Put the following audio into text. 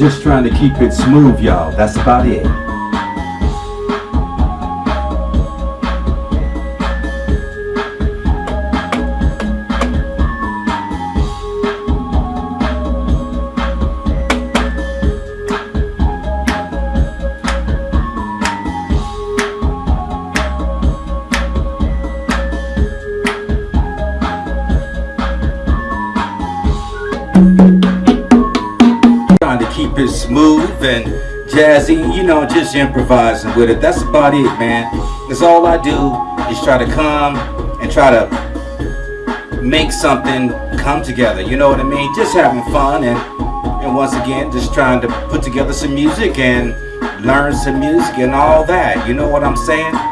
Just trying to keep it smooth, y'all. That's about it. Trying to keep it smooth and jazzy, you know, just improvising with it. That's about it, man. That's all I do is try to come and try to make something come together. You know what I mean? Just having fun and and once again, just trying to put together some music and learn some music and all that. You know what I'm saying?